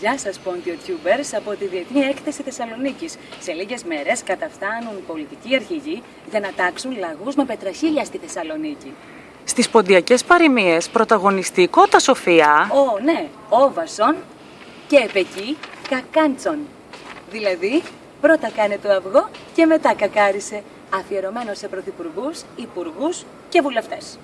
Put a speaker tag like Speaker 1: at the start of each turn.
Speaker 1: Γεια σας Πόντιο από τη Διεθνή Έκθεση Θεσσαλονίκης. Σε λίγες μέρες καταφτάνουν πολιτικοί αρχηγοί για να τάξουν λαγούς με πετραχίλια στη Θεσσαλονίκη.
Speaker 2: Στις ποντιακές παροιμίες πρωταγωνιστικό τα Σοφία...
Speaker 1: Ω, ναι, όβασον και επεκεί κακάντσον. Δηλαδή, πρώτα κάνε το αυγό και μετά κακάρισε. Αφιερωμένο σε πρωθυπουργούς, υπουργούς και βουλευτές.